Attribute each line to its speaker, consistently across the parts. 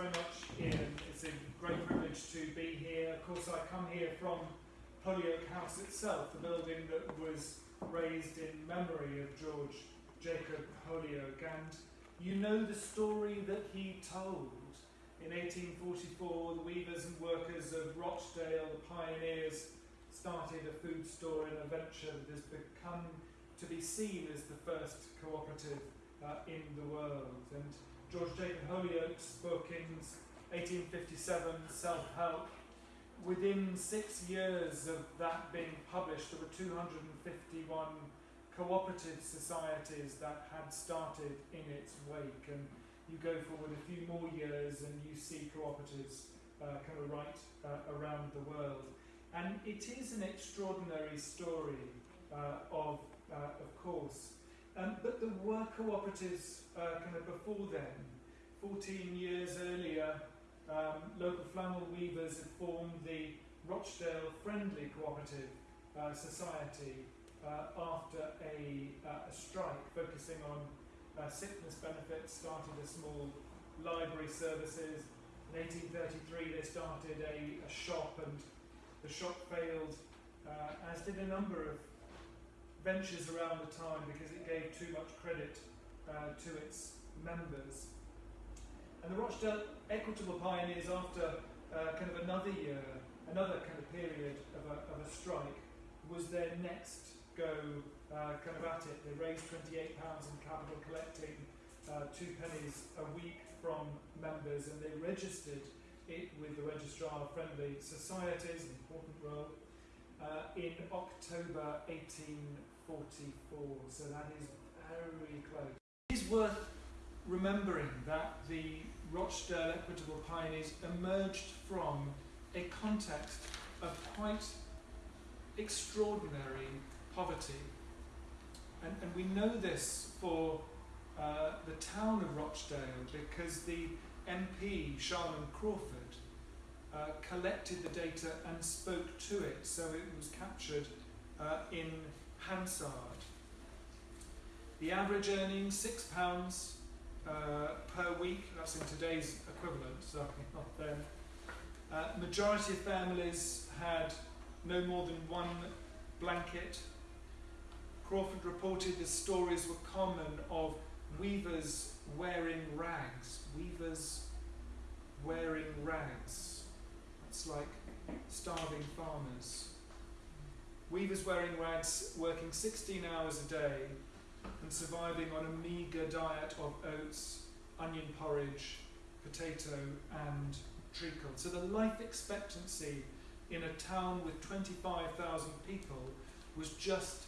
Speaker 1: very much, Ian. It's a great privilege to be here. Of course, I come here from Holyoake House itself, the building that was raised in memory of George Jacob Holyoake. And you know the story that he told. In 1844, the weavers and workers of Rochdale, the pioneers, started a food store in a venture that has become to be seen as the first cooperative uh, in the world. And George Jacob Holyoake's book in 1857, Self Help, within six years of that being published, there were 251 cooperative societies that had started in its wake. And you go forward a few more years and you see cooperatives uh, kind of right uh, around the world. And it is an extraordinary story uh, of, uh, of course. Um, but there were cooperatives uh, kind of before then. 14 years earlier, um, local flannel weavers had formed the Rochdale Friendly Cooperative uh, Society uh, after a, uh, a strike focusing on uh, sickness benefits, started a small library services. In 1833 they started a, a shop and the shop failed, uh, as did a number of ventures around the time because it gave too much credit uh, to its members. And the Rochdale Equitable Pioneers, after uh, kind of another year, another kind of period of a, of a strike, was their next go uh, kind of at it. They raised £28 in capital, collecting uh, two pennies a week from members, and they registered it with the Registrar of Friendly Societies, an important role, uh, in October 1844. So that is very close. It is worth remembering that the Rochdale Equitable Pioneers emerged from a context of quite extraordinary poverty. And, and we know this for uh, the town of Rochdale because the MP, Sharman Crawford, uh, collected the data and spoke to it, so it was captured uh, in Hansard. The average earnings, £6 uh, per week, that's in today's equivalent, so not then. Uh, majority of families had no more than one blanket. Crawford reported the stories were common of weavers wearing rags. Weavers wearing rags. It's like starving farmers. Weavers wearing rags, working 16 hours a day and surviving on a meagre diet of oats, onion porridge, potato, and treacle. So the life expectancy in a town with 25,000 people was just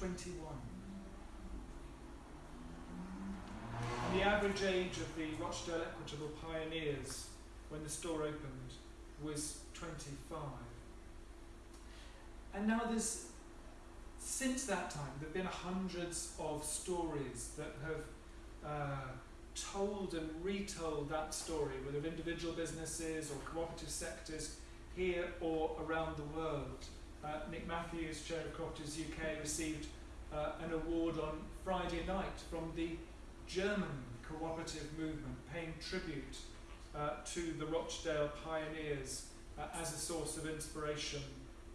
Speaker 1: 21. And the average age of the Rochdale Equitable pioneers when the store opened was 25. And now there's, since that time, there have been hundreds of stories that have uh, told and retold that story, whether of individual businesses or cooperative sectors here or around the world. Uh, Nick Matthews, Chair of Cooperatives UK, received uh, an award on Friday night from the German cooperative movement, paying tribute to the Rochdale pioneers uh, as a source of inspiration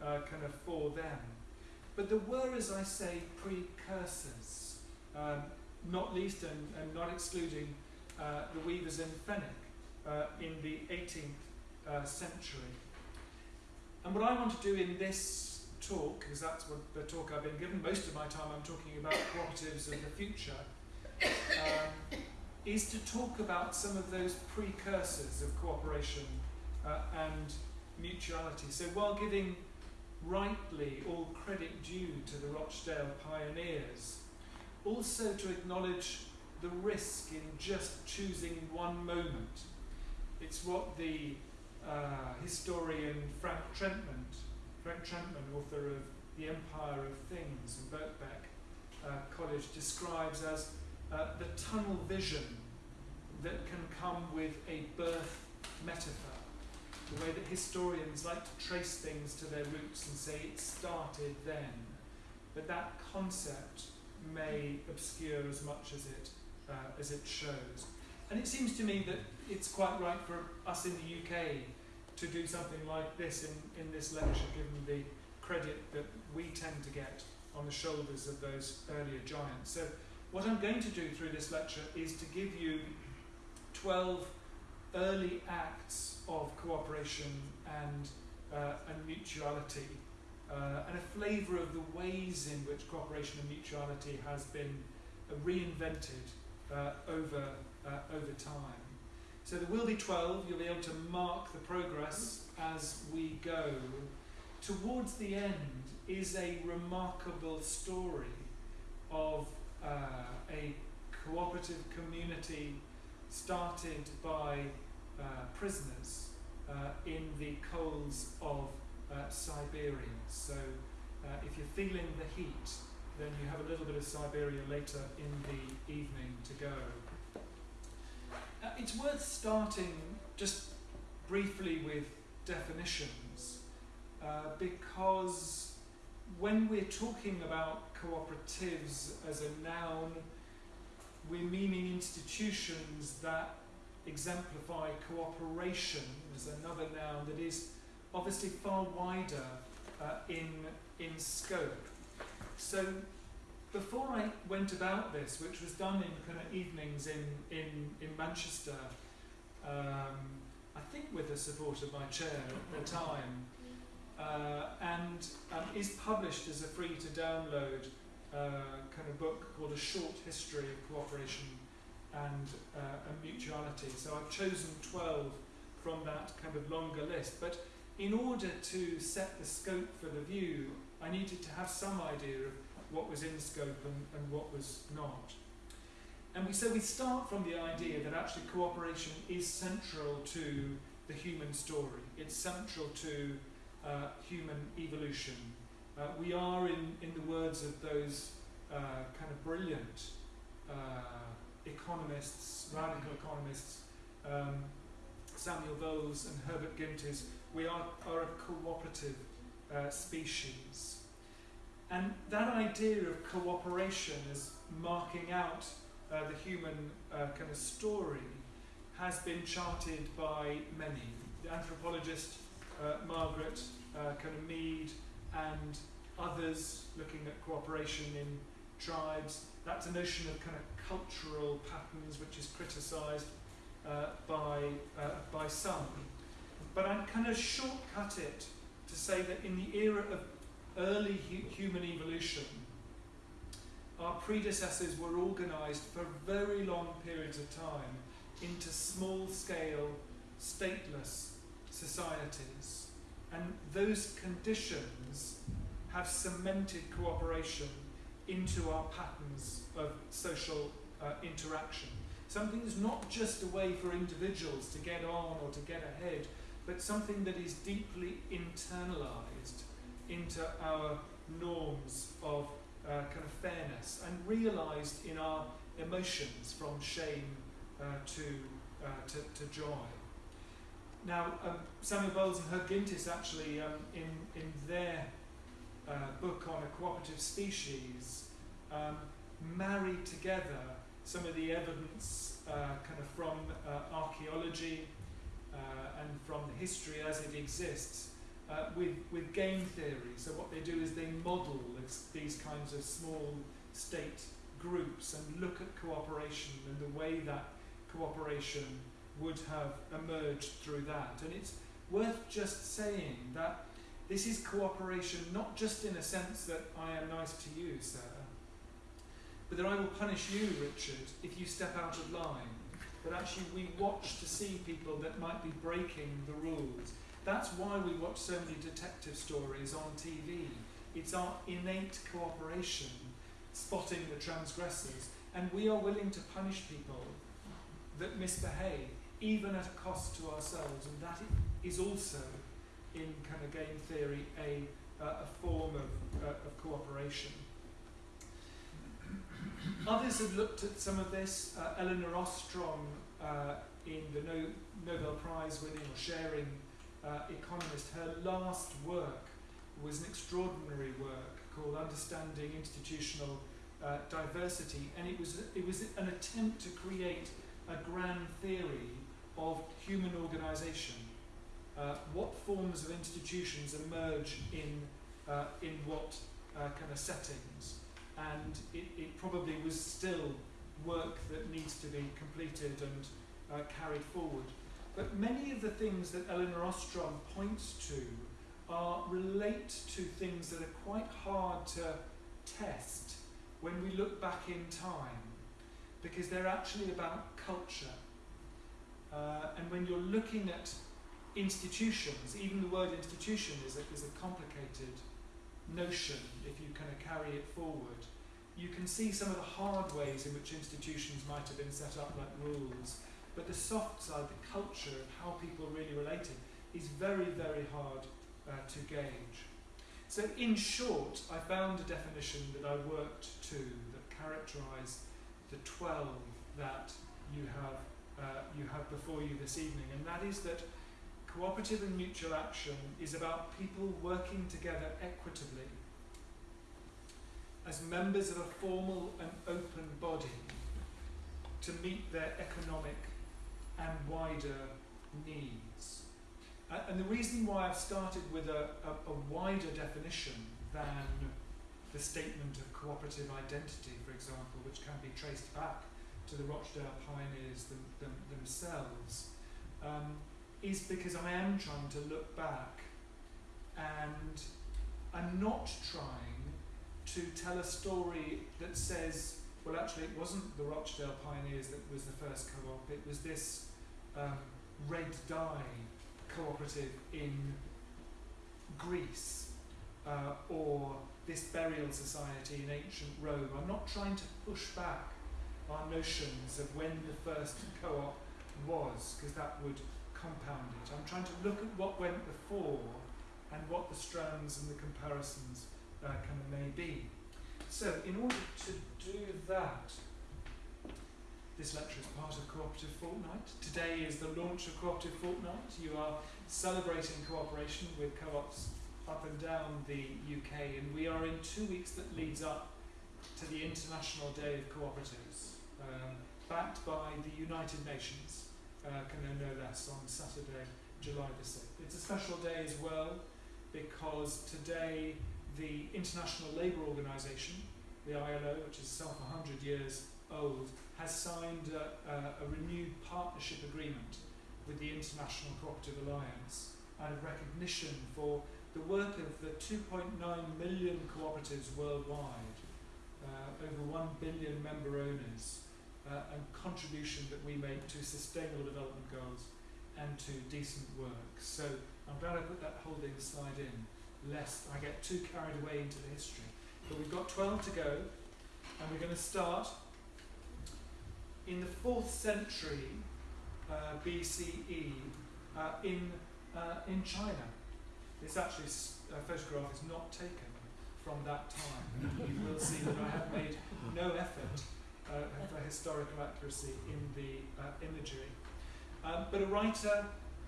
Speaker 1: uh, kind of for them. But there were, as I say, precursors, um, not least and, and not excluding uh, the weavers in Fenwick uh, in the 18th uh, century. And what I want to do in this talk, because that's what the talk I've been given, most of my time I'm talking about cooperatives of the future, um, is to talk about some of those precursors of cooperation uh, and mutuality. So while giving rightly all credit due to the Rochdale pioneers, also to acknowledge the risk in just choosing one moment. It's what the uh, historian Frank Trentmann, Frank Trentmann, author of The Empire of Things and Birkbeck uh, College, describes as uh, the tunnel vision that can come with a birth metaphor. The way that historians like to trace things to their roots and say it started then. But that concept may obscure as much as it, uh, as it shows. and it seems to me that it's quite right for us in the UK to do something like this in, in this lecture, given the credit that we tend to get on the shoulders of those earlier giants. So what I'm going to do through this lecture is to give you 12 early acts of cooperation and, uh, and mutuality, uh, and a flavour of the ways in which cooperation and mutuality has been uh, reinvented over, uh, over time. So there will be 12, you'll be able to mark the progress as we go. Towards the end is a remarkable story of a cooperative community started by uh, prisoners uh, in the coals of uh, Siberia. So uh, if you're feeling the heat, then you have a little bit of Siberia later in the evening to go. Uh, it's worth starting just briefly with definitions uh, because when we're talking about cooperatives as a noun, we're meaning institutions that exemplify cooperation as another noun that is obviously far wider uh, in, in scope. So before I went about this, which was done in kind of evenings in, in, in Manchester, um, I think with the support of my chair at the time, and um, is published as a free to download uh, kind of book called A Short History of Cooperation and, uh, and Mutuality. So I've chosen 12 from that kind of longer list. But in order to set the scope for the view, I needed to have some idea of what was in scope and, and what was not. And we, so we start from the idea that actually cooperation is central to the human story. It's central to uh, human evolution. Uh, we are, in, in the words of those uh, kind of brilliant uh, economists, radical economists, um, Samuel Bowles and Herbert Gintis, we are, are a cooperative uh, species. And that idea of cooperation as marking out uh, the human uh, kind of story has been charted by many. The anthropologist uh, Margaret uh, kind of Mead and others looking at cooperation in tribes. That's a notion of kind of cultural patterns which is criticised uh, by, uh, by some. But I kind of shortcut it to say that in the era of early hu human evolution, our predecessors were organised for very long periods of time into small scale, stateless societies. And those conditions have cemented cooperation into our patterns of social uh, interaction. Something that's not just a way for individuals to get on or to get ahead, but something that is deeply internalized into our norms of uh, kind of fairness and realized in our emotions from shame uh, to, uh, to, to joy. Now, um, Samuel Bowles and Herb Gintis actually, um, in, in their uh, book on a cooperative species, um, marry together some of the evidence uh, kind of from uh, archaeology uh, and from the history as it exists uh, with, with game theory. So what they do is they model these kinds of small state groups and look at cooperation and the way that cooperation would have emerged through that. And it's worth just saying that this is cooperation not just in a sense that I am nice to you, sir, but that I will punish you, Richard, if you step out of line. But actually, we watch to see people that might be breaking the rules. That's why we watch so many detective stories on TV. It's our innate cooperation, spotting the transgressors, and we are willing to punish people that misbehave even at a cost to ourselves, and that is also, in kind of game theory, a, uh, a form of, uh, of cooperation. Others have looked at some of this. Uh, Elinor Ostrom, uh, in the no Nobel Prize winning or sharing uh, economist, her last work was an extraordinary work called Understanding Institutional uh, Diversity, and it was, it was an attempt to create a grand theory of human organisation. Uh, what forms of institutions emerge in, uh, in what uh, kind of settings? And it, it probably was still work that needs to be completed and uh, carried forward. But many of the things that Elinor Ostrom points to are relate to things that are quite hard to test when we look back in time because they're actually about culture. Uh, and when you're looking at institutions, even the word institution is a, is a complicated notion if you kind of carry it forward. You can see some of the hard ways in which institutions might have been set up, like rules, but the soft side, the culture of how people really related, is very, very hard uh, to gauge. So, in short, I found a definition that I worked to that characterised the 12 that you have, uh, you have before you this evening, and that is that cooperative and mutual action is about people working together equitably as members of a formal and open body to meet their economic and wider needs. Uh, and the reason why I've started with a, a, a wider definition than the statement of cooperative identity, for example, which can be traced back to the Rochdale pioneers them, them, themselves, um, is because I am trying to look back and I'm not trying to tell a story that says, well, actually, it wasn't the Rochdale pioneers that was the first co op, it was this um, red dye cooperative in Greece uh, or this burial society in ancient Rome. I'm not trying to push back our notions of when the first co-op was, because that would compound it. I'm trying to look at what went before and what the strands and the comparisons uh, kind of may be. So, in order to do that, this lecture is part of Cooperative Fortnight. Today is the launch of Cooperative Fortnight. You are celebrating cooperation with co-ops up and down the UK, and we are in two weeks that leads up to the International Day of Cooperatives, um, backed by the United Nations, uh, can no less, on Saturday, July the 6th. It's a special day as well because today the International Labour Organization, the ILO, which is itself 100 years old, has signed a, a, a renewed partnership agreement with the International Cooperative Alliance out of recognition for the work of the 2.9 million cooperatives worldwide, uh, over 1 billion member owners, uh, and contribution that we make to sustainable development goals and to decent work. So I'm glad I put that holding slide in, lest I get too carried away into the history. But we've got 12 to go, and we're going to start in the 4th century uh, BCE uh, in, uh, in China. This actually a photograph is not taken from that time. you will see that I have made no effort uh, for historical accuracy in the uh, imagery. Um, but a writer,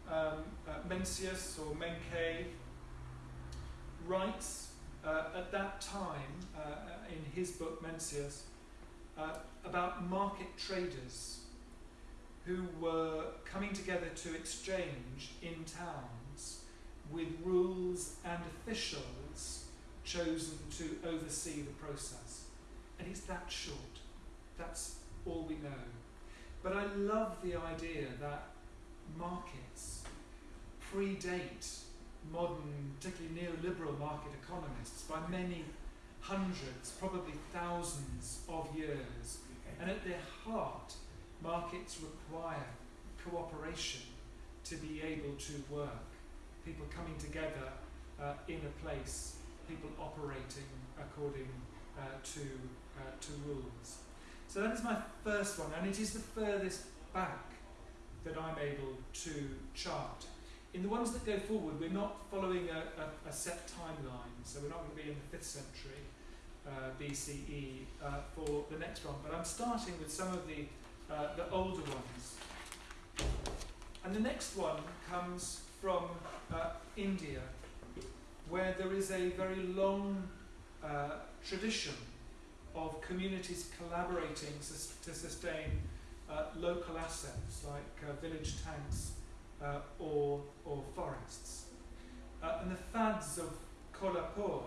Speaker 1: um, Mencius or Menkei, writes at that time in his book Mencius about market traders who were coming together to exchange in towns with rules and officials chosen to oversee the process. And it's that short. That's all we know. But I love the idea that markets predate modern, particularly neoliberal market economists by many hundreds, probably thousands of years. And at their heart, Markets require cooperation to be able to work. People coming together uh, in a place, people operating according uh, to, uh, to rules. So that is my first one, and it is the furthest back that I'm able to chart. In the ones that go forward, we're not following a, a, a set timeline, so we're not going to be in the 5th century uh, BCE uh, for the next one, but I'm starting with some of the uh, the older ones. And the next one comes from uh, India, where there is a very long uh, tradition of communities collaborating to sustain uh, local assets like uh, village tanks uh, or, or forests. Uh, and the phads of Kolhapur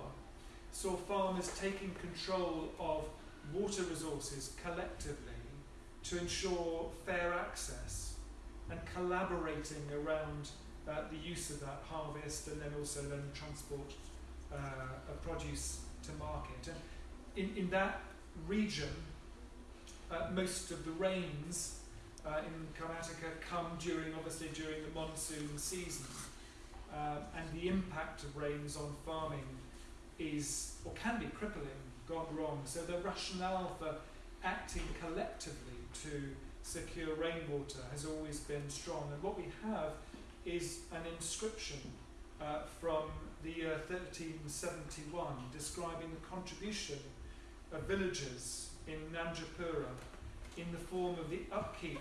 Speaker 1: saw farmers taking control of water resources collectively to ensure fair access and collaborating around uh, the use of that harvest and then also then transport uh, produce to market. And in, in that region, uh, most of the rains uh, in Karnataka come during, obviously, during the monsoon season. Uh, and the impact of rains on farming is, or can be crippling, gone wrong. So the rationale for acting collectively to secure rainwater has always been strong. And what we have is an inscription uh, from the year 1371 describing the contribution of villagers in Nanjapura in the form of the upkeep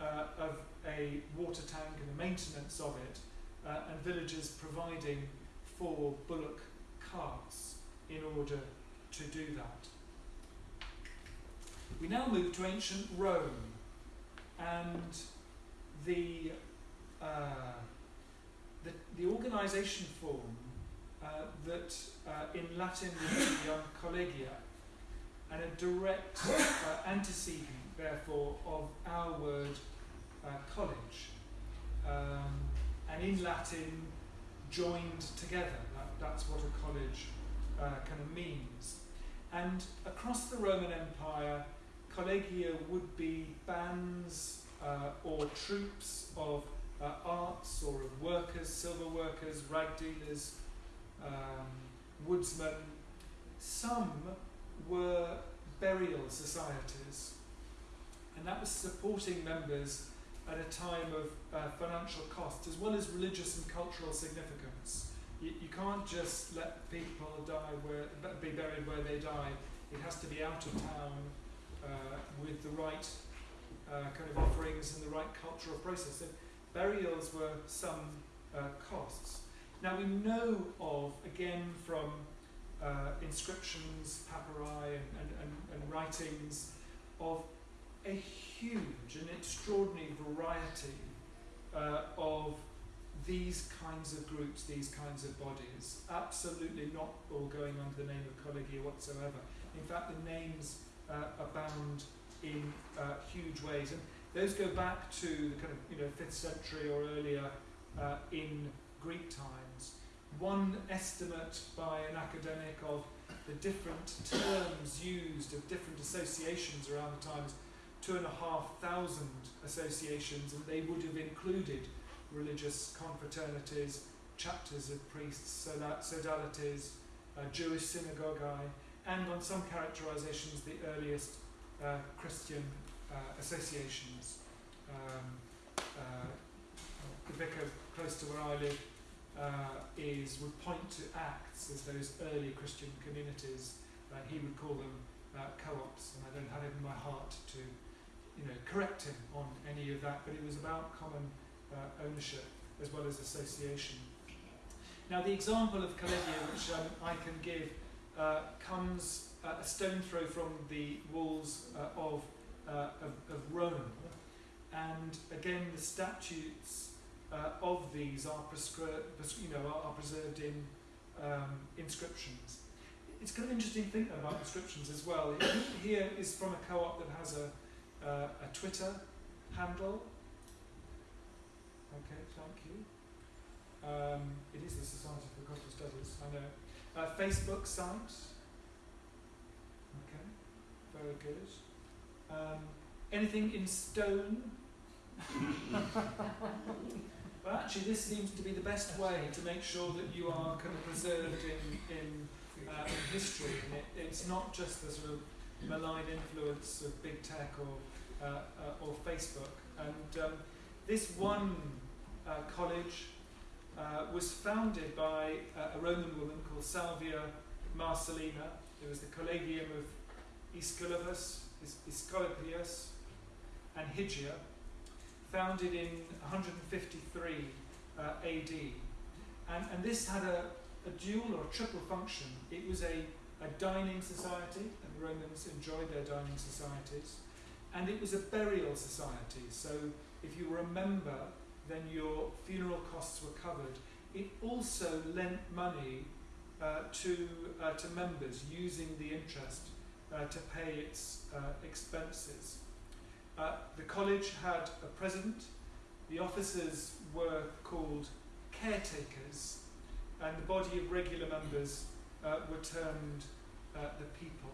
Speaker 1: uh, of a water tank and the maintenance of it, uh, and villagers providing for bullock carts in order to do that. We now move to ancient Rome and the, uh, the, the organisation form uh, that uh, in Latin would be collegia and a direct uh, antecedent, therefore, of our word uh, college. Um, and in Latin, joined together. That, that's what a college uh, kind of means. And across the Roman Empire, collegia would be bands uh, or troops of uh, arts or of workers, silver workers, rag dealers, um, woodsmen. Some were burial societies, and that was supporting members at a time of uh, financial cost as well as religious and cultural significance. You, you can't just let people die where, be buried where they die. It has to be out of town uh, with the right uh, kind of offerings and the right cultural process. So burials were some uh, costs. Now we know of, again from uh, inscriptions, papyri and, and, and, and writings of a huge and extraordinary variety uh, of these kinds of groups, these kinds of bodies, absolutely not all going under the name of collegia whatsoever. In fact, the names uh, abound in uh, huge ways, and those go back to the kind of you know fifth century or earlier uh, in Greek times. One estimate by an academic of the different terms used of different associations around the times two and a half thousand associations, and they would have included religious confraternities, chapters of priests, sodalities, uh, Jewish synagogae, and on some characterizations, the earliest uh, Christian uh, associations. Um, uh, the vicar close to where I live uh, is would point to Acts as those early Christian communities. he would call them co-ops, and I don't have it in my heart to you know, correct him on any of that, but it was about common uh, ownership as well as association. Now, the example of collegia which um, I can give uh, comes uh, a stone throw from the walls uh, of, uh, of, of, Rome, and again, the statutes uh, of these are, prescri- you know, are, are preserved in um, inscriptions. It's kind of interesting to think about inscriptions as well. Here is from a co-op that has a uh, a Twitter handle. Okay, thank you. Um, it is the Society for Cultural Studies, I know. Uh, Facebook site. Okay, very good. Um, anything in stone? well, actually, this seems to be the best way to make sure that you are kind of preserved in, in, uh, in history. And it, it's not just the sort of malign influence of big tech or uh, uh, or Facebook. And um, this one uh, college uh, was founded by uh, a Roman woman called Salvia Marcellina. It was the Collegium of Aesculapus, Aesculapius, and Hygia, founded in 153 uh, AD. And, and this had a, a dual or a triple function. It was a, a dining society, and Romans enjoyed their dining societies. and it was a burial society. So if you were a member, then your funeral costs were covered. It also lent money uh, to, uh, to members using the interest uh, to pay its uh, expenses. Uh, the college had a president, the officers were called caretakers, and the body of regular members uh, were termed the people.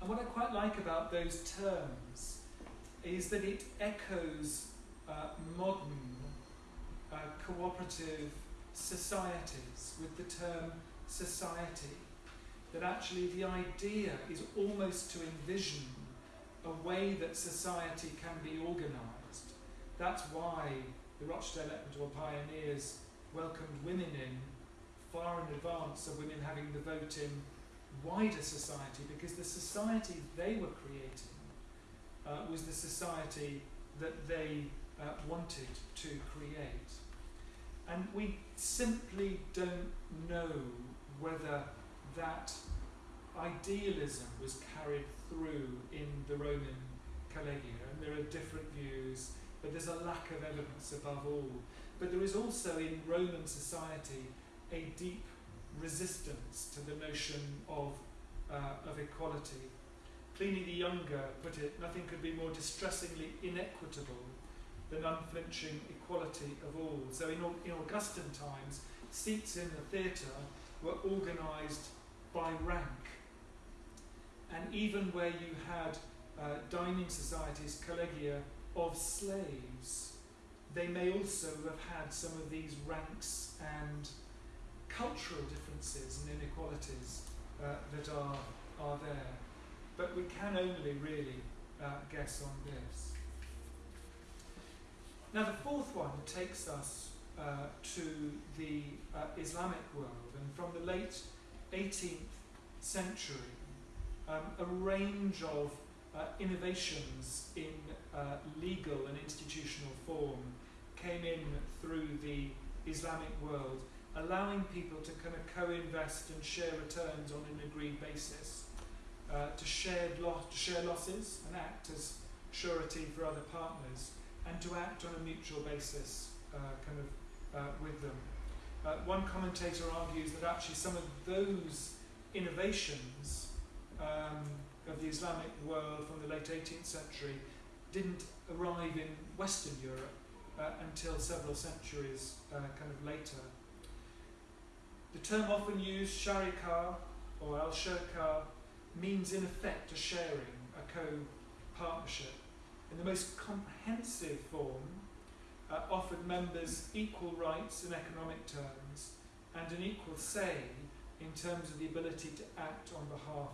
Speaker 1: And what I quite like about those terms is that it echoes uh, modern uh, cooperative societies with the term society. That actually the idea is almost to envision a way that society can be organised. That's why the Rochdale Equitable pioneers welcomed women in far in advance of women having the vote in wider society because the society they were creating uh, was the society that they uh, wanted to create. And we simply don't know whether that idealism was carried through in the Roman collegia. And there are different views, but there's a lack of evidence above all. But there is also in Roman society a deep resistance to the notion of, uh, of equality. Pliny the Younger put it, nothing could be more distressingly inequitable than unflinching equality of all. So in, in Augustan times, seats in the theatre were organised by rank. And even where you had uh, dining societies, collegia of slaves, they may also have had some of these ranks and cultural differences and inequalities uh, that are, are there. But we can only really uh, guess on this. Now, the fourth one takes us uh, to the uh, Islamic world, and from the late 18th century, um, a range of uh, innovations in uh, legal and institutional form came in through the Islamic world allowing people to kind of co-invest and share returns on an agreed basis, uh, to, share lo- to share losses and act as surety for other partners, and to act on a mutual basis uh, kind of uh, with them. Uh, one commentator argues that actually some of those innovations um, of the Islamic world from the late 18th century didn't arrive in Western Europe uh, until several centuries uh, kind of later. The term often used, sharika or al shirka, means in effect a sharing, a co partnership. In the most comprehensive form, uh, offered members equal rights in economic terms and an equal say in terms of the ability to act on behalf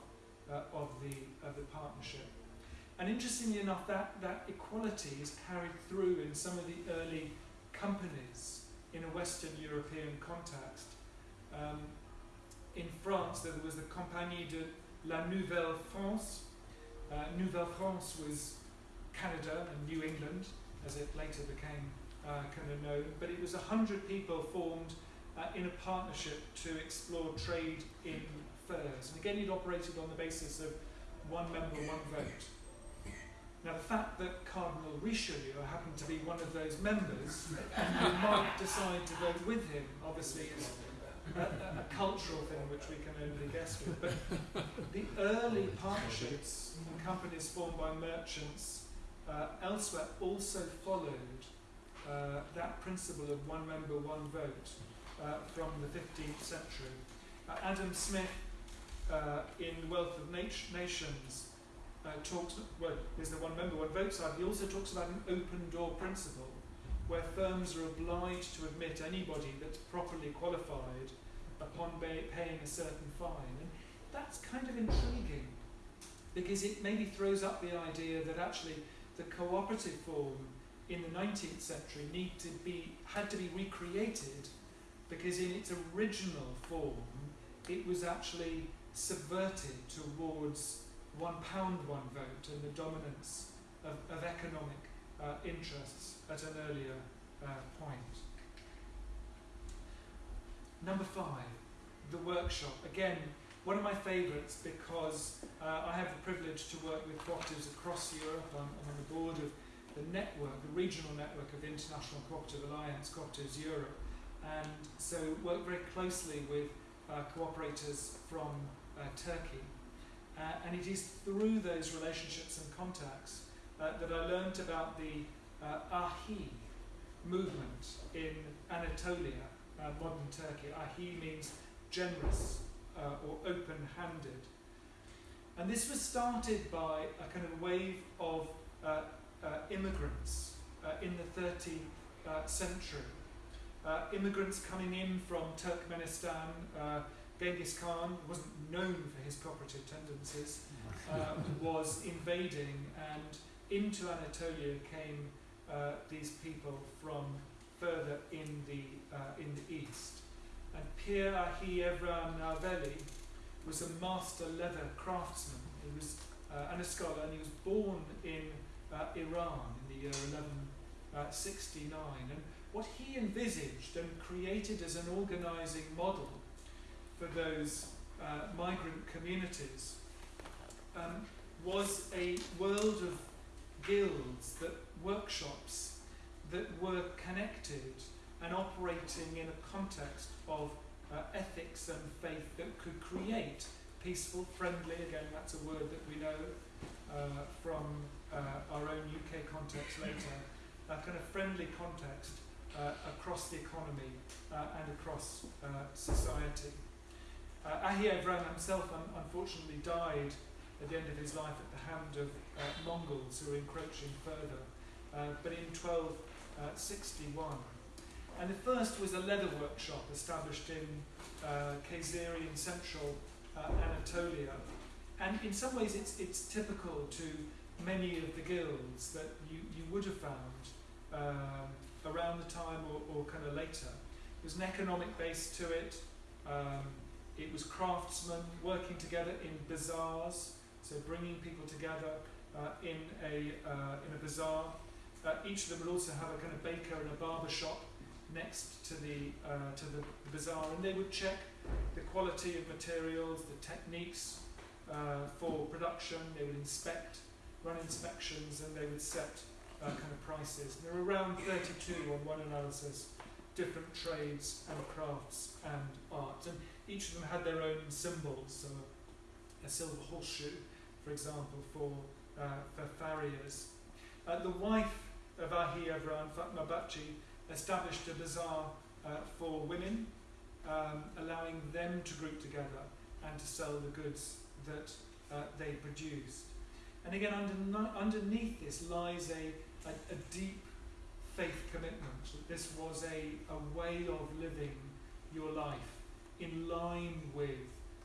Speaker 1: uh, of, the, of the partnership. And interestingly enough, that, that equality is carried through in some of the early companies in a Western European context. Um, in France, there was the Compagnie de la Nouvelle France. Uh, Nouvelle France was Canada and New England, as it later became uh, kind of known, but it was 100 people formed uh, in a partnership to explore trade in furs. And again, it operated on the basis of one member, one vote. Now, the fact that Cardinal Richelieu happened to be one of those members, and you might decide to vote with him, obviously is a, a, cultural thing which we can only guess with. But the early partnerships and companies formed by merchants uh, elsewhere also followed uh, that principle of one member, one vote uh, from the 15th century. Uh, Adam Smith, uh, in Wealth of Nat- Nations, uh, talks, well, there's the one member, one vote side, he also talks about an open door principle where firms are obliged to admit anybody that's properly qualified upon paying a certain fine. And that's kind of intriguing because it maybe throws up the idea that actually the cooperative form in the 19th century need to be, had to be recreated because in its original form it was actually subverted towards one pound, one vote and the dominance of, of economic uh, interests at an earlier uh, point. Number five, the workshop. Again, one of my favourites because uh, I have the privilege to work with cooperatives across Europe. I'm, I'm on the board of the network, the regional network of the International Cooperative Alliance, Cooperatives Europe, and so work very closely with uh, cooperators from Turkey. Uh, and it is through those relationships and contacts uh, that I learned about the uh, Ahi movement in Anatolia, uh, modern Turkey. Ahi means generous uh, or open-handed. And this was started by a kind of wave of uh, uh, immigrants uh, in the 13th uh, century. Uh, immigrants coming in from Turkmenistan, uh, Genghis Khan wasn't known for his cooperative tendencies, uh, was invading, and into Anatolia came uh, these people from further in the uh, in the east. And Pir Ahi Evran Narveli was a master leather craftsman. He was uh, and a scholar, and he was born in uh, Iran in the year 1169. Uh, and what he envisaged and created as an organizing model for those uh, migrant communities um, was a world of guilds, that workshops that were connected and operating in a context of uh, ethics and faith that could create peaceful, friendly, again that's a word that we know uh, from uh, our own UK context later, a kind of friendly context uh, across the economy uh, and across society. Uh, Ahi himself un unfortunately died at the end of his life at the hand of uh, Mongols who were encroaching further, uh, but in 1261. Uh, and the first was a leather workshop established in uh, in central uh, Anatolia. And in some ways it's, it's typical to many of the guilds that you, you would have found um, around the time or, or kind of later. There's an economic base to it. Um, it was craftsmen working together in bazaars, so bringing people together uh, in, a, uh, in a bazaar. Uh, each of them would also have a kind of baker and a barber shop next to the, uh, to the, bazaar, and they would check the quality of materials, the techniques uh, for production, they would inspect run inspections and they would set uh, kind of prices. There were around 32 on one analysis, different trades and crafts and arts. And each of them had their own symbols. So a silver horseshoe, for example, for, uh, for farriers. Uh, the wife of Ahi Evran, Fatma Bachi, established a bazaar uh, for women, um, allowing them to group together and to sell the goods that uh, they produced. And again, under, underneath this lies a, a, a deep faith commitment that this was a, a way of living your life in line with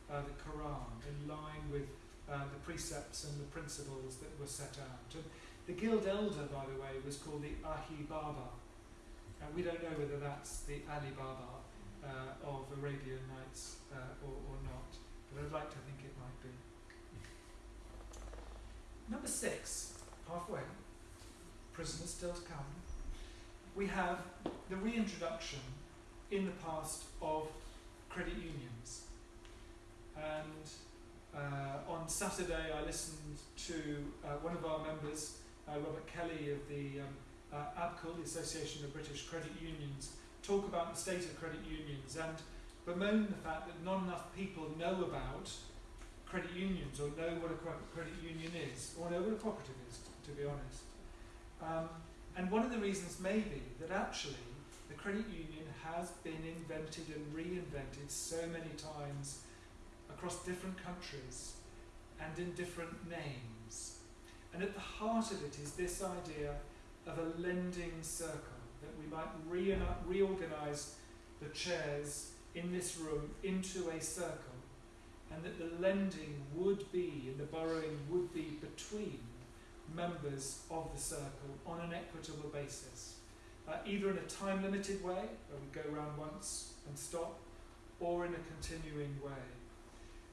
Speaker 1: uh, the Quran, in line with uh, the precepts and the principles that were set out. And the guild elder, by the way, was called the Ahi Baba. And we don't know whether that's the Ali Baba uh, of Arabian Nights uh, or, or not, but I'd like to think it might be. Number six, halfway, prisoners still to come, we have the reintroduction in the past of credit unions. And uh, on Saturday, I listened to uh, one of our members, uh, Robert Kelly of the um, uh, ABCUL, the Association of British Credit Unions, talk about the state of credit unions and bemoan the fact that not enough people know about credit unions or know what a credit union is or know what a cooperative is, to be honest. Um, and one of the reasons may be that actually the credit union has been invented and reinvented so many times across different countries and in different names. And at the heart of it is this idea of a lending circle, that we might re reorganize the chairs in this room into a circle and that the lending would be and the borrowing would be between members of the circle on an equitable basis, uh, either in a time limited way, where we go around once and stop, or in a continuing way.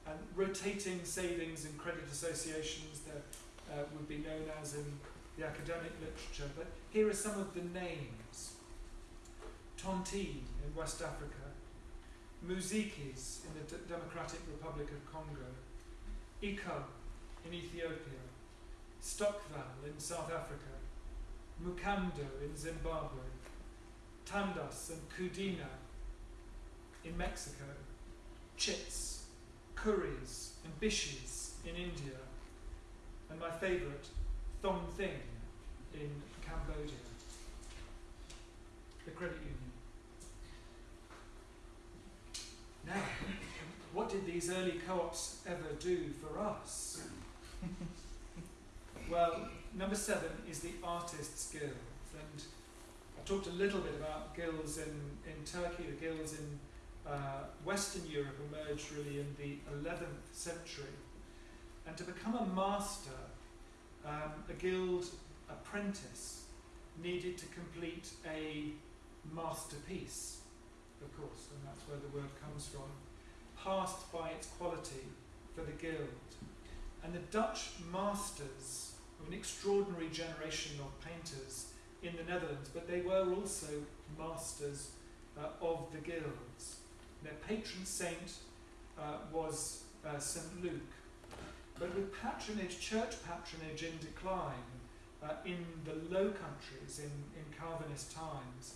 Speaker 1: And rotating savings and credit associations that uh, would be known as in the academic literature, but here are some of the names. Tontine in West Africa, Muzikis in the D- Democratic Republic of Congo, Iko in Ethiopia, Stokvel in South Africa, Mukando in Zimbabwe, Tandas and Kudina in Mexico, Chits, Kuris and Bishis in India, and my favourite, Thong Thing in Cambodia. The credit union. Now, what did these early co-ops ever do for us? well, number seven is the Artists Guild, and I talked a little bit about guilds in, in Turkey, the guilds in uh, Western Europe emerged really in the 11th century. And to become a master, um, a guild apprentice needed to complete a masterpiece, of course, and that's where the word comes from, passed by its quality for the guild. And the Dutch masters an extraordinary generation of painters in the Netherlands, but they were also masters uh, of the guilds. Their patron saint uh, was uh, St. Luke. But with patronage, church patronage in decline uh, in the Low Countries in, in Calvinist times,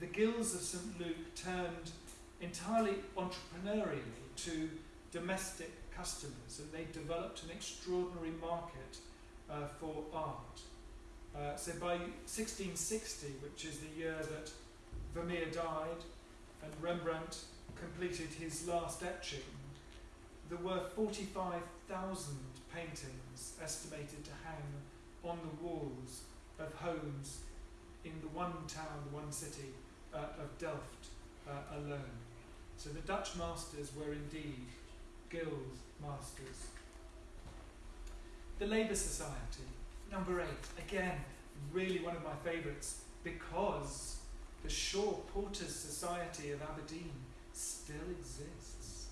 Speaker 1: the guilds of St. Luke turned entirely entrepreneurially to domestic customers and they developed an extraordinary market uh, for art. Uh, so by 1660, which is the year that Vermeer died and Rembrandt completed his last etching, there were 45,000 paintings estimated to hang on the walls of homes in the one town, the one city uh, of Delft uh, alone. So the Dutch masters were indeed guild masters. The Labour Society, number eight, again, really one of my favourites because the Shore Porters Society of Aberdeen still exists.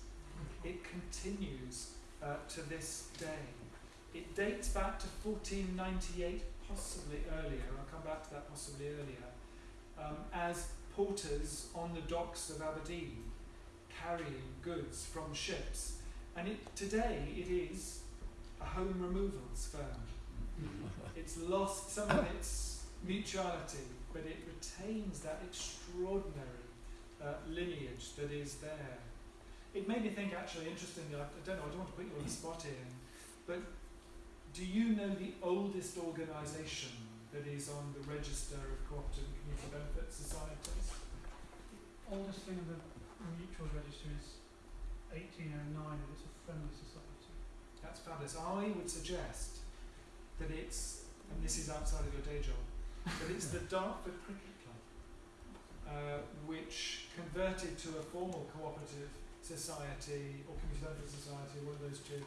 Speaker 1: It continues uh, to this day. It dates back to 1498, possibly earlier, I'll come back to that possibly earlier, um, as porters on the docks of Aberdeen carrying goods from ships. And it, today it is a home removals firm. it's lost some of its mutuality, but it retains that extraordinary uh, lineage that is there. It made me think, actually, interestingly, I, don't know, I don't want to put you on the spot here, but do you know the oldest organisation that is on the register of cooperative and community benefit societies?
Speaker 2: The oldest thing in the mutual register is 1809 and it's a friendly society.
Speaker 1: That's fabulous. I would suggest that it's, and this is outside of your day job, that it's the Dartford Cricket Club, uh, which converted to a formal cooperative society or community society, one of those two,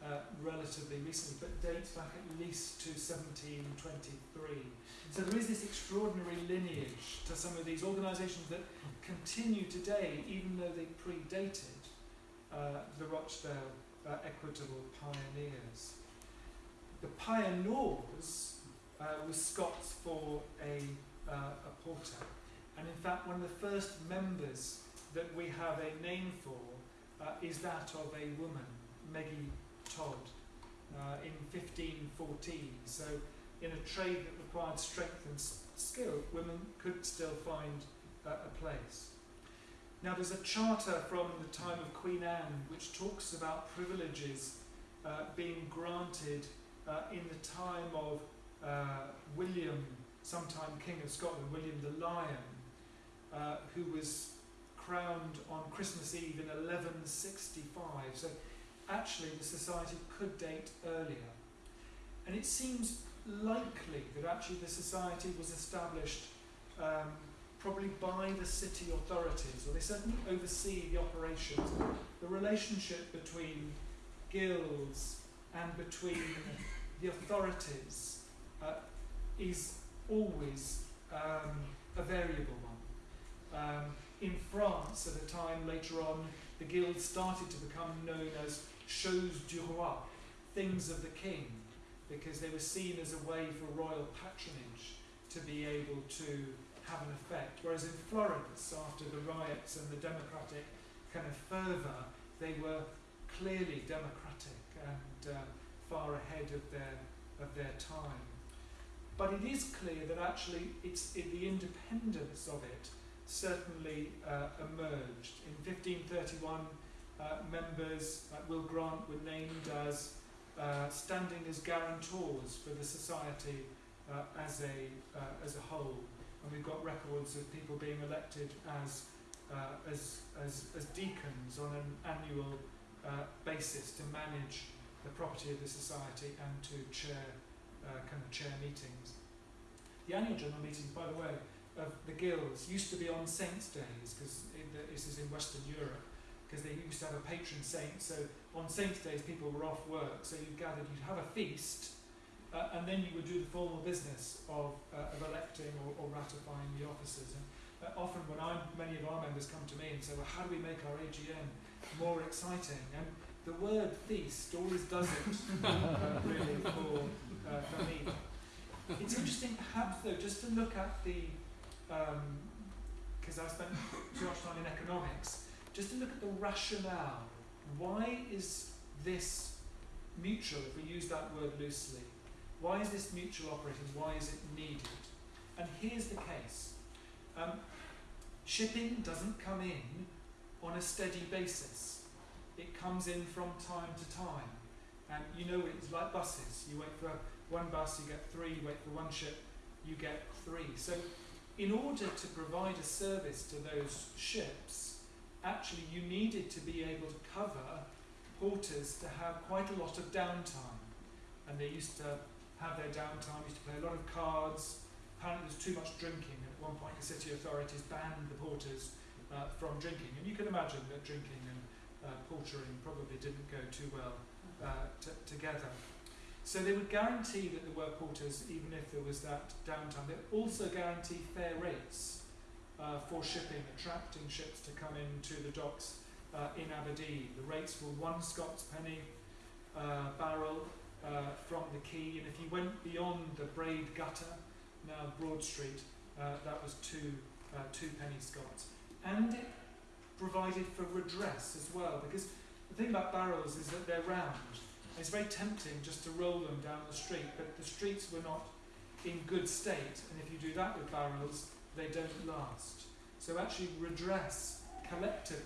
Speaker 1: uh, relatively recently, but dates back at least to 1723. So there is this extraordinary lineage to some of these organisations that continue today, even though they predated uh, the Rochdale uh, Equitable Pioneers. The pynours uh, was Scots for a, uh, a porter, and in fact, one of the first members that we have a name for uh, is that of a woman, Meggie Todd, uh, in 1514. So, in a trade that required strength and skill, women could still find uh, a place. Now, there's a charter from the time of Queen Anne which talks about privileges uh, being granted uh, in the time of uh, William, sometime King of Scotland, William the Lion, uh, who was crowned on Christmas Eve in 1165. So, actually, the society could date earlier. And it seems likely that actually the society was established um, probably by the city authorities, or they certainly oversee the operations. The relationship between guilds and between the authorities uh, is always um, a variable one. Um, in France, at a time later on, the guilds started to become known as choses du roi, things of the king, because they were seen as a way for royal patronage to be able to have an effect. Whereas in Florence, after the riots and the democratic kind of fervour, they were clearly democratic and uh, far ahead of their of their time. But it is clear that actually it's it, the independence of it certainly uh, emerged. In 1531, uh, members like Will Grant were named as uh, standing as guarantors for the society uh, as a uh, as a whole, and we've got records of people being elected as uh, as, as as deacons on an annual uh, basis to manage the property of the society and to chair uh, kind of chair meetings. The annual general meetings, by the way, of the guilds used to be on saints' days because this is in Western Europe because they used to have a patron saint. So on saints' days, people were off work, so you gathered, you'd have a feast, uh, and then you would do the formal business of, uh, of electing or, or ratifying the officers. And uh, often, when I'm, many of our members come to me and say, "Well, how do we make our AGM more exciting?" and the word feast always does it uh, really for, uh, for me. It's interesting, perhaps, though, just to look at the because um, I spent too much time in economics, just to look at the rationale. Why is this mutual, if we use that word loosely, why is this mutual operating? Why is it needed? And here's the case. Um, shipping doesn't come in on a steady basis. It comes in from time to time. And you know it's like buses. You wait for one bus, you get three, you wait for one ship, you get three. So in order to provide a service to those ships, actually you needed to be able to cover porters to have quite a lot of downtime. And they used to have their downtime, used to play a lot of cards. Apparently there's too much drinking. At one point the city authorities banned the porters uh, from drinking. And you can imagine that drinking and uh, portering probably didn't go too well uh, together. So they would guarantee that there were porters even if there was that downtime. They also guarantee fair rates uh, for shipping, attracting ships to come into the docks uh, in Aberdeen. The rates were one Scots penny uh, barrel uh, from the quay, and if you went beyond the Braid Gutter, now Broad Street, uh, that was two, uh, two penny Scots. And it provided for redress as well, because the thing about barrels is that they're round. and It's very tempting just to roll them down the street, but the streets were not in good state, and if you do that with barrels, they don't last. So actually redress collectively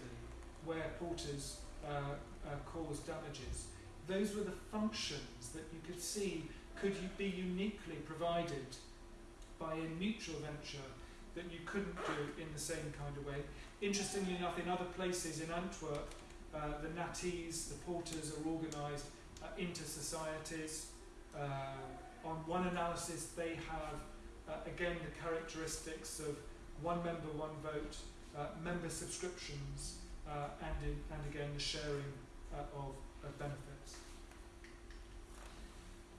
Speaker 1: where porters uh, uh, cause damages. Those were the functions that you could see could be uniquely provided by a mutual venture that you couldn't do in the same kind of way. Interestingly enough, in other places in Antwerp, uh, the naties, the porters are organised uh, into societies. Uh, on one analysis, they have, uh, again, the characteristics of one member, one vote, uh, member subscriptions, uh, and, in, and again, the sharing of, of benefits.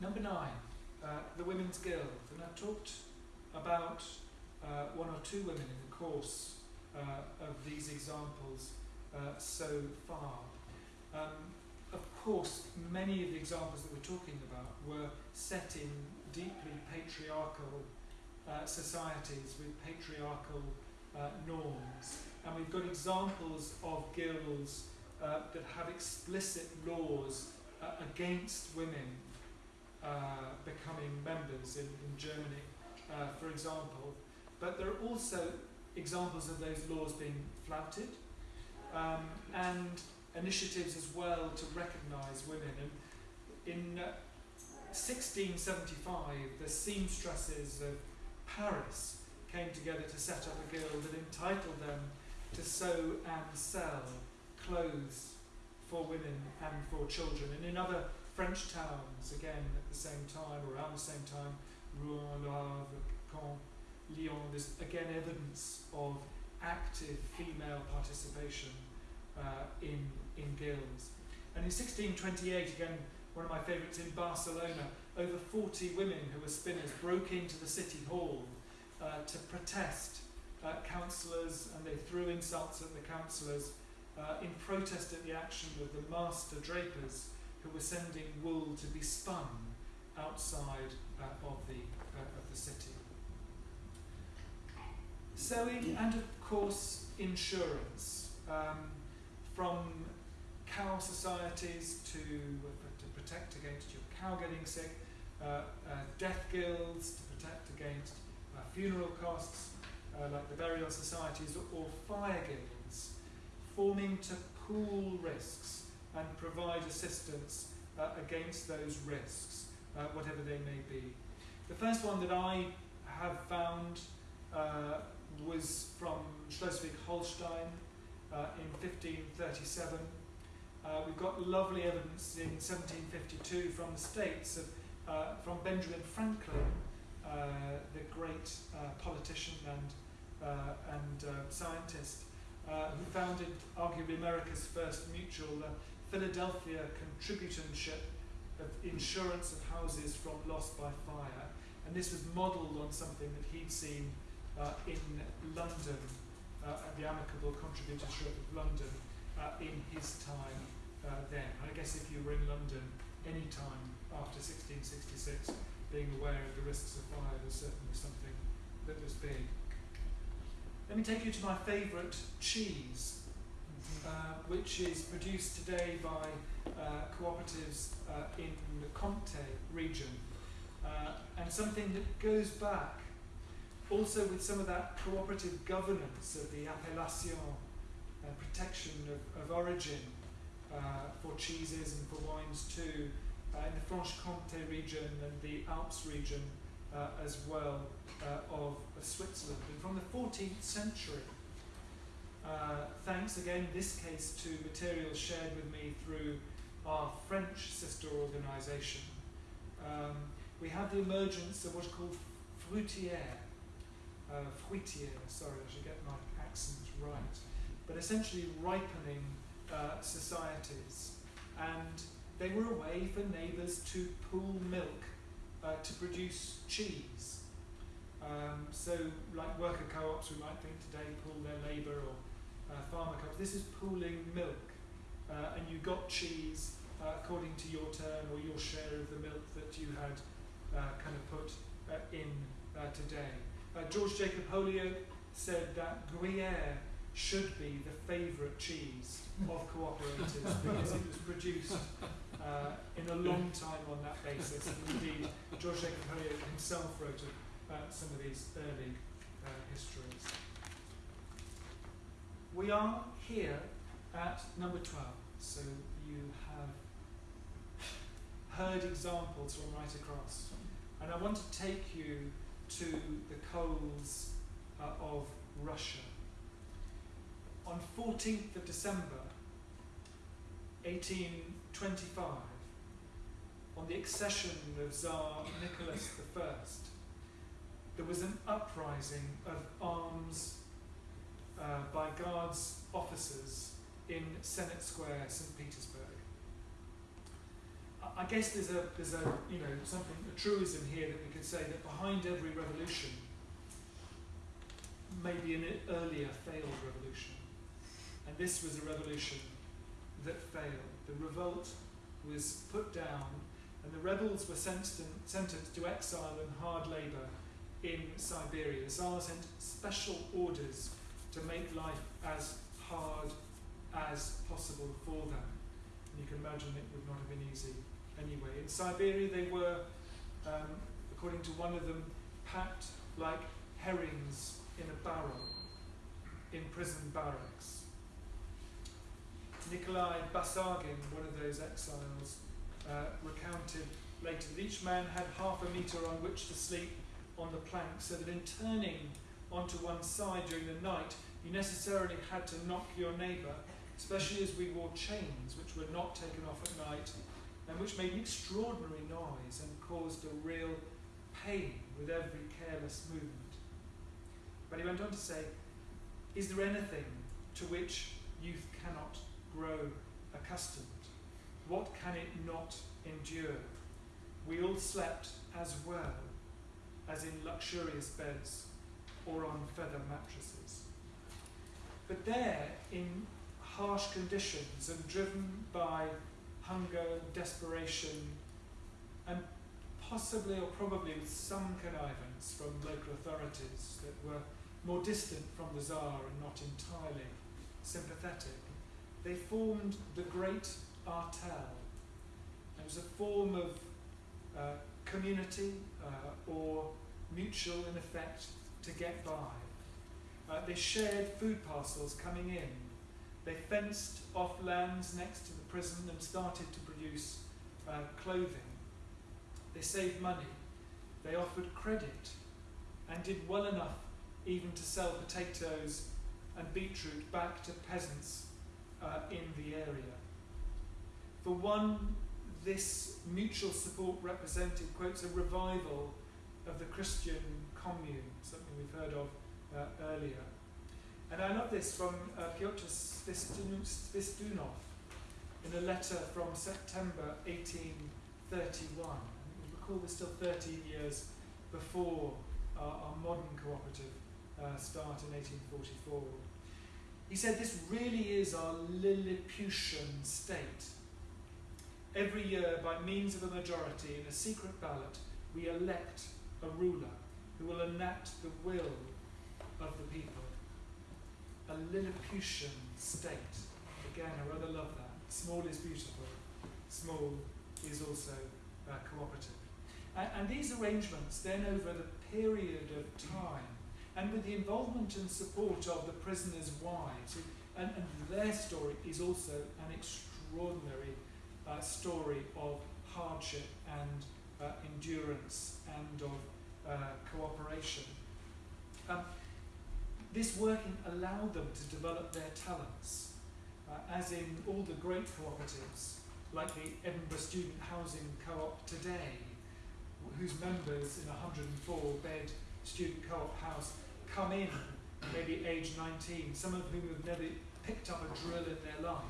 Speaker 1: Number nine, the Women's Guild. And I've talked about one or two women in the course of these examples so far. Um, of course, many of the examples that we're talking about were set in deeply patriarchal uh, societies with patriarchal uh, norms. And we've got examples of guilds uh, that have explicit laws uh, against women uh, becoming members in, in Germany, uh, for example. But there are also examples of those laws being flouted. Um, and initiatives as well to recognise women. And in uh, 1675, the seamstresses of Paris came together to set up a guild that entitled them to sew and sell clothes for women and for children. And in other French towns, again at the same time, or around the same time, Rouen, Le Havre, Caen, Lyon, there's again evidence of active female participation uh, in in guilds. And in 1628, again, one of my favourites in Barcelona, over 40 women who were spinners broke into the city hall uh, to protest uh, councillors and they threw insults at the councillors uh, in protest at the action of the master drapers who were sending wool to be spun outside uh, of, the, uh, of the city. Sewing and, of course, insurance. Um, from cow societies to, to protect against your cow getting sick, uh, uh, death guilds to protect against uh, funeral costs, uh, like the burial societies, or fire guilds, forming to pool risks and provide assistance uh, against those risks, uh, whatever they may be. The first one that I have found uh, was from Schleswig-Holstein uh, in 1537. Uh, we've got lovely evidence in 1752 from the States of, uh, from Benjamin Franklin, the great politician and, and scientist, uh, who founded arguably America's first mutual, the Philadelphia Contributorship of Insurance of Houses from Loss by Fire. And this was modelled on something that he'd seen uh, in London, uh, at the Amicable Contributorship of London, uh, in his time uh, then. I guess if you were in London any time after 1666, being aware of the risks of fire was certainly something that was big. Let me take you to my favourite cheese, uh, which is produced today by uh, cooperatives uh, in the Comté region, uh, and something that goes back also with some of that cooperative governance of the appellation uh, protection of, of origin uh, for cheeses and for wines too, in the Franche-Comté region and the Alps region as well uh, of, of Switzerland. And from the 14th century, uh, thanks again in this case to materials shared with me through our French sister organisation, um, we have the emergence of what's called fruitière, uh, fruitière, sorry, I should get my accent right, but essentially ripening uh, societies. And they were a way for neighbours to pool milk uh, to produce cheese. Um, so, like worker co ops, we might think today pool their labour or uh, farmer co ops. This is pooling milk. Uh, and you got cheese uh, according to your turn or your share of the milk that you had uh, kind of put in today. George Jacob Holyoake said that Gruyere should be the favourite cheese of cooperatives because it was produced uh, in a long time on that basis. And indeed, George Jacob Holyoake himself wrote about some of these early uh, histories. We are here at number 12, so you have heard examples from right across. And I want to take you to the coals uh, of Russia. On 14th of December 1825, on the accession of Tsar Nicholas I, there was an uprising of arms uh, by Guards officers in Senate Square, St. Petersburg. I guess there's a there's a you know something a truism here that we could say that behind every revolution may be an earlier failed revolution, and this was a revolution that failed. The revolt was put down, and the rebels were sentenced, sentenced to exile and hard labour in Siberia. The Tsar sent special orders to make life as hard as possible for them. And you can imagine it would not have been easy anyway. In Siberia, they were, um, according to one of them, packed like herrings in a barrel in prison barracks. Nikolai Basargin, one of those exiles, uh, recounted later that each man had half a metre on which to sleep on the plank, so that in turning onto one side during the night, you necessarily had to knock your neighbour, especially as we wore chains which were not taken off at night and which made an extraordinary noise and caused a real pain with every careless movement. But he went on to say, Is there anything to which youth cannot grow accustomed? What can it not endure? We all slept as well as in luxurious beds or on feather mattresses. But there, in harsh conditions and driven by hunger, desperation, and possibly or probably with some connivance from local authorities that were more distant from the Tsar and not entirely sympathetic. They formed the Great Artel. It was a form of uh, community uh, or mutual, in effect, to get by. Uh, they shared food parcels coming in. They fenced off lands next to the prison and started to produce uh, clothing. They saved money. They offered credit and did well enough even to sell potatoes and beetroot back to peasants uh, in the area. For one, this mutual support represented, quotes, a revival of the Christian commune, something we've heard of uh, earlier. And I love this from uh, Pyotr Svistunov in a letter from September 1831. You recall we're still 13 years before uh, our modern cooperative uh, start in 1844. He said, This really is our Lilliputian state. Every year, by means of a majority in a secret ballot, we elect a ruler who will enact the will of the people. A Lilliputian state. Again, I rather love that. Small is beautiful, small is also uh, cooperative. And, and these arrangements, then over the period of time, and with the involvement and support of the prisoners' wives, and, and their story is also an extraordinary uh, story of hardship and uh, endurance and of uh, cooperation. Um, this working allowed them to develop their talents, uh, as in all the great cooperatives, like the Edinburgh Student Housing Co-op today, whose members in a 104 bed student co-op house come in, maybe age 19, some of whom have never picked up a drill in their life,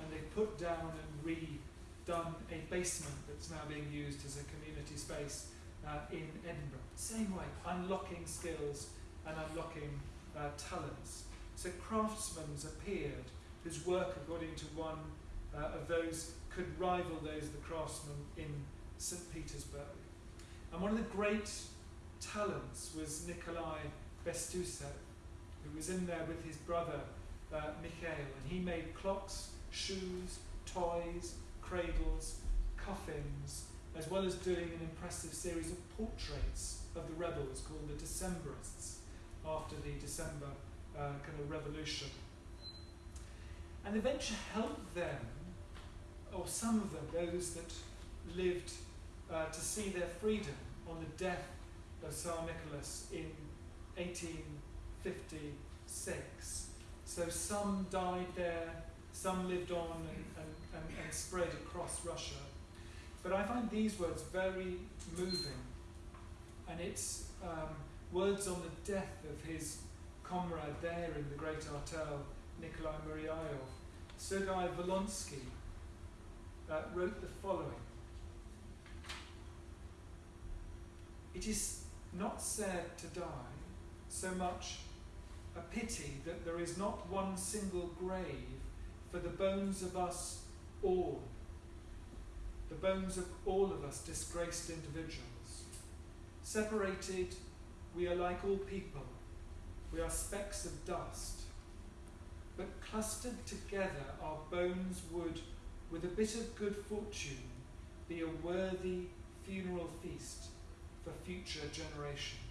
Speaker 1: and they've put down and redone a basement that's now being used as a community space uh, in Edinburgh. Same way, unlocking skills and unlocking uh, talents. So craftsmen appeared whose work, according to one uh, of those, could rival those of the craftsmen in St. Petersburg. And one of the great talents was Nikolai Bestuzhev, who was in there with his brother uh, Mikhail, and he made clocks, shoes, toys, cradles, coffins, as well as doing an impressive series of portraits of the rebels called the Decembrists after the December uh, kind of revolution. And the venture helped them, or some of them, those that lived uh, to see their freedom on the death of Tsar Nicholas in 1856. So some died there, some lived on and, and, and, and spread across Russia. But I find these words very moving, and it's um, words on the death of his comrade there in the Great Artel, Nikolai Muravyov. Sergei Volkonsky uh, wrote the following It is not sad to die, so much a pity that there is not one single grave for the bones of us all, the bones of all of us disgraced individuals. Separated, we are like all people, we are specks of dust, but clustered together, our bones would, with a bit of good fortune, be a worthy funeral feast for future generations.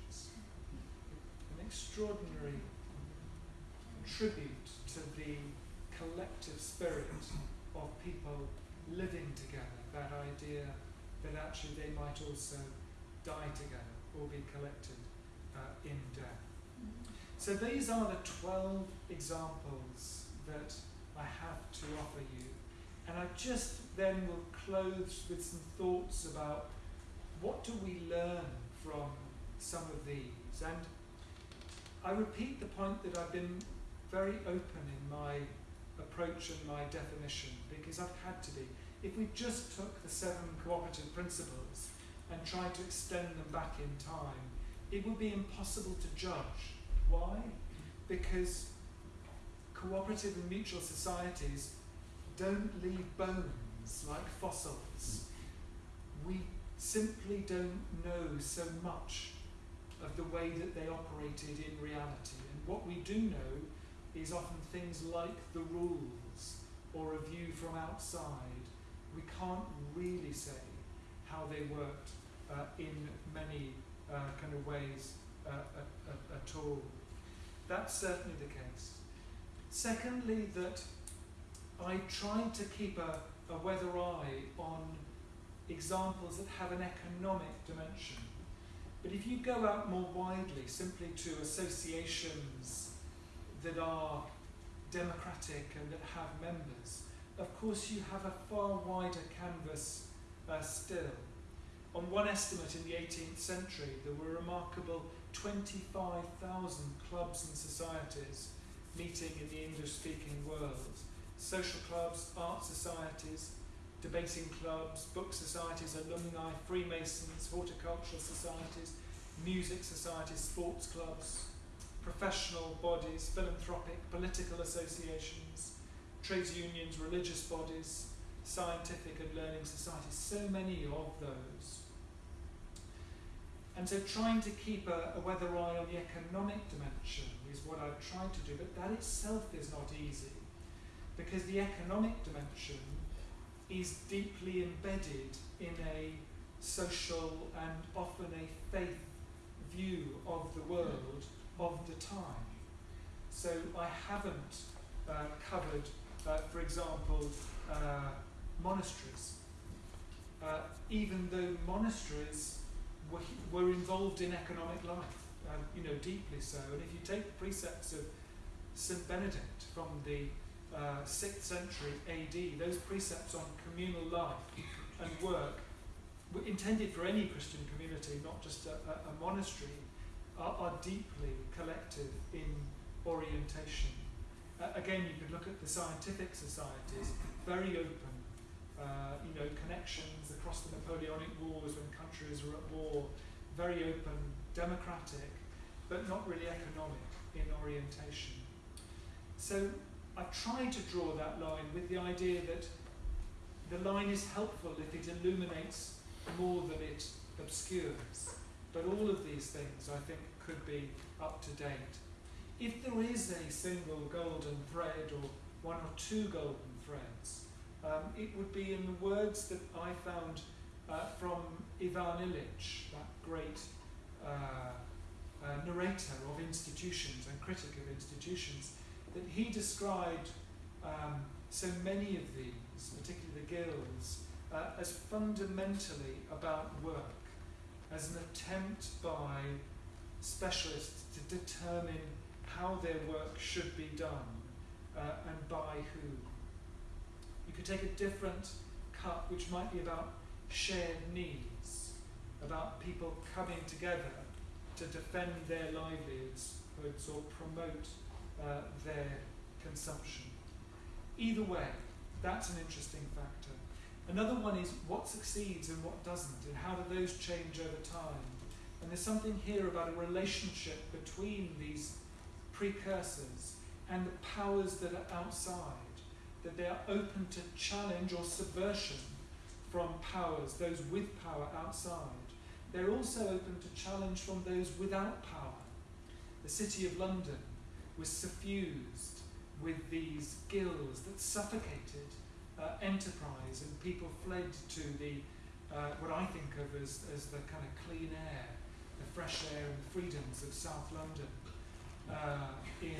Speaker 1: Extraordinary tribute to the collective spirit of people living together, that idea that actually they might also die together or be collected uh, in death. So these are the 12 examples that I have to offer you. And I just then will close with some thoughts about what do we learn from some of these? And I repeat the point that I've been very open in my approach and my definition because I've had to be. If we just took the seven cooperative principles and tried to extend them back in time, it would be impossible to judge. Why? Because cooperative and mutual societies don't leave bones like fossils. We simply don't know so much of the way that they operated in reality. And what we do know is often things like the rules or a view from outside, we can't really say how they worked uh, in many uh, kind of ways uh, at, at, at all. That's certainly the case. Secondly, that I tried to keep a, a weather eye on examples that have an economic dimension. But if you go out more widely, simply to associations that are democratic and that have members, of course you have a far wider canvas uh, still. On one estimate in the 18th century, there were remarkable 25,000 clubs and societies meeting in the English speaking world. Social clubs, art societies, debating clubs, book societies, alumni, Freemasons, horticultural societies, music societies, sports clubs, professional bodies, philanthropic, political associations, trades unions, religious bodies, scientific and learning societies, so many of those. And so trying to keep a, a weather eye on the economic dimension is what I've tried to do, but that itself is not easy because the economic dimension is deeply embedded in a social and often a faith view of the world of the time. So I haven't uh, covered, uh, for example, uh, monasteries, uh, even though monasteries were, were involved in economic life, um, you know, deeply so. And if you take the precepts of St. Benedict from the uh, 6th century AD, those precepts on communal life and work were intended for any Christian community, not just a, a, a monastery, are, are, deeply collective in orientation. Uh, again, you could look at the scientific societies, very open, uh, you know, connections across the Napoleonic Wars when countries were at war, very open, democratic, but not really economic in orientation. So I've tried to draw that line with the idea that the line is helpful if it illuminates more than it obscures. But all of these things, I think, could be up to date. If there is a single golden thread or one or two golden threads, um, it would be in the words that I found uh, from Ivan Illich, that great uh, uh, narrator of institutions and critic of institutions, that he described um, so many of these, particularly the guilds, uh, as fundamentally about work, as an attempt by specialists to determine how their work should be done uh, and by who. You could take a different cut, which might be about shared needs, about people coming together to defend their livelihoods or promote uh, their consumption. Either way, that's an interesting factor. Another one is what succeeds and what doesn't, and how do those change over time. And there's something here about a relationship between these precursors and the powers that are outside, that they are open to challenge or subversion from powers, those with power outside. They're also open to challenge from those without power. The City of London was suffused with these gills that suffocated uh, enterprise, and people fled to the uh, what I think of as, as the kind of clean air, the fresh air and the freedoms of South London. Uh, in,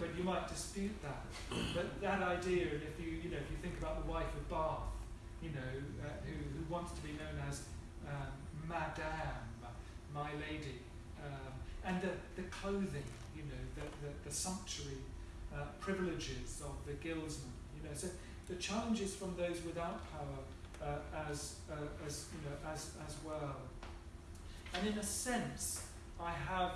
Speaker 1: but you might dispute that. But that idea, and if you you know if you think about the wife of Bath, you know uh, who, who wants to be known as um, Madame, my lady, um, and the, the clothing, you know, the, the, the sumptuary uh, privileges of the guildsmen, you know. So the challenges from those without power uh, as, uh, as, you know, as, as well. And in a sense, I have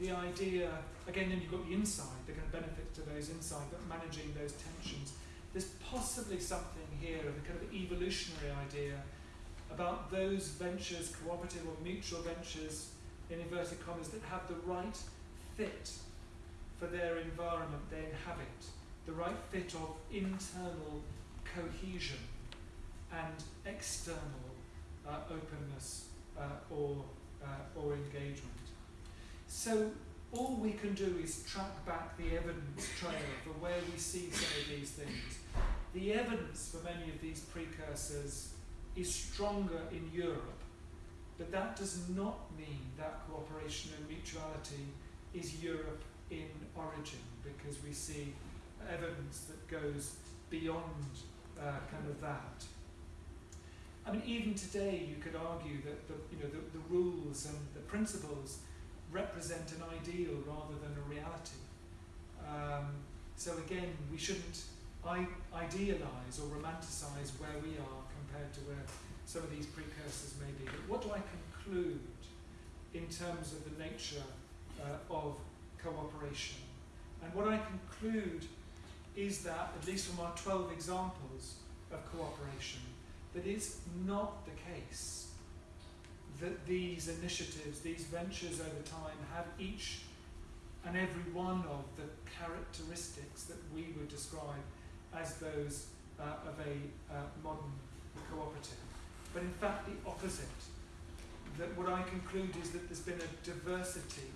Speaker 1: the idea, again, then you've got the inside, the kind of benefits to those inside, but managing those tensions. There's possibly something here of a kind of evolutionary idea about those ventures, cooperative or mutual ventures, in inverted commas, that have the right fit for their environment they inhabit, the right fit of internal cohesion and external uh, openness uh, or, uh, or engagement. So all we can do is track back the evidence trail for where we see some of these things. the evidence for many of these precursors is stronger in Europe, but that does not mean that cooperation and mutuality is Europe in origin, because we see evidence that goes beyond uh, kind of that. I mean, even today, you could argue that the, you know, the, the rules and the principles represent an ideal rather than a reality. Um, so again, we shouldn't I- idealise or romanticise where we are compared to where some of these precursors may be. But what do I conclude in terms of the nature uh, of cooperation? And what I conclude is that, at least from our 12 examples of cooperation, that it's not the case that these initiatives, these ventures over time, have each and every one of the characteristics that we would describe as those uh, of a uh, modern cooperative. But in fact, the opposite. That what I conclude is that there's been a diversity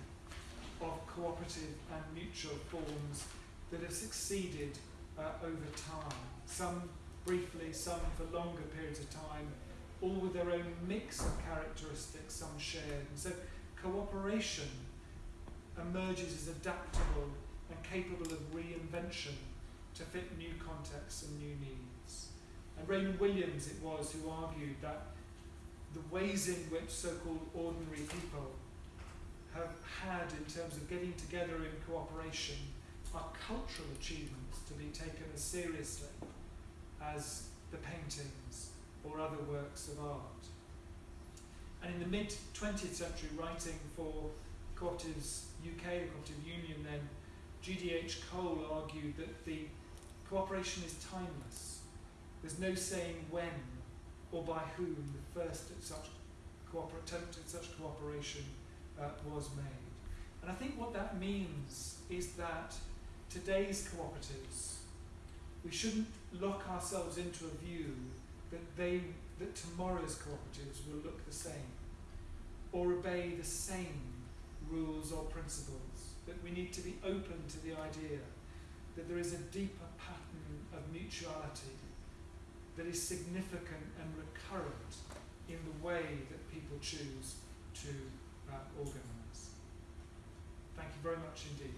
Speaker 1: of cooperative and mutual forms that have succeeded uh, over time. Some briefly, some for longer periods of time, all with their own mix of characteristics, some shared. And so cooperation emerges as adaptable and capable of reinvention to fit new contexts and new needs. And Raymond Williams it was who argued that the ways in which so-called ordinary people have had in terms of getting together in cooperation are cultural achievements to be taken as seriously as the paintings or other works of art. And in the mid 20th century, writing for Cooperatives UK, the Cooperative Union, then G.D.H. Cole argued that the cooperation is timeless. There's no saying when or by whom the first such attempt at such cooperation uh, was made. And I think what that means is that today's cooperatives, we shouldn't lock ourselves into a view that they that tomorrow's cooperatives will look the same or obey the same rules or principles. That we need to be open to the idea that there is a deeper pattern of mutuality that is significant and recurrent in the way that people choose to uh, organise. Thank you very much indeed.